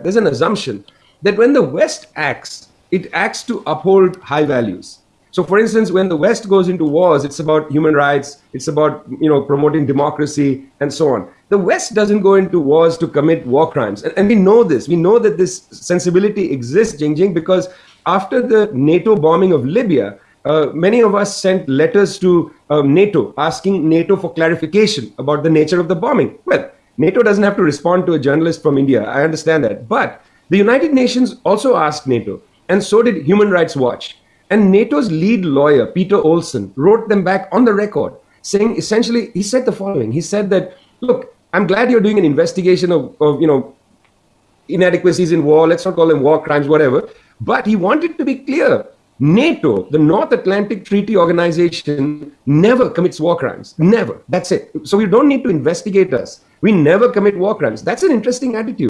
there's an assumption that when the West acts, it acts to uphold high values. So, for instance, when the West goes into wars, it's about human rights, it's about you know promoting democracy and so on. The West doesn't go into wars to commit war crimes, and, and we know this. We know that this sensibility exists, Jingjing, because after the NATO bombing of Libya, uh, many of us sent letters to uh, NATO asking NATO for clarification about the nature of the bombing. Well, NATO doesn't have to respond to a journalist from India. I understand that, but the United Nations also asked NATO, and so did Human Rights Watch. And NATO's lead lawyer, Peter Olson, wrote them back on the record, saying essentially, he said the following. He said that, look, I'm glad you're doing an investigation of, of you know, inadequacies in war, let's not call them war crimes, whatever. But he wanted to be clear. NATO, the North Atlantic Treaty Organization, never commits war crimes. Never. That's it. So you don't need to investigate us. We never commit war crimes. That's an interesting attitude.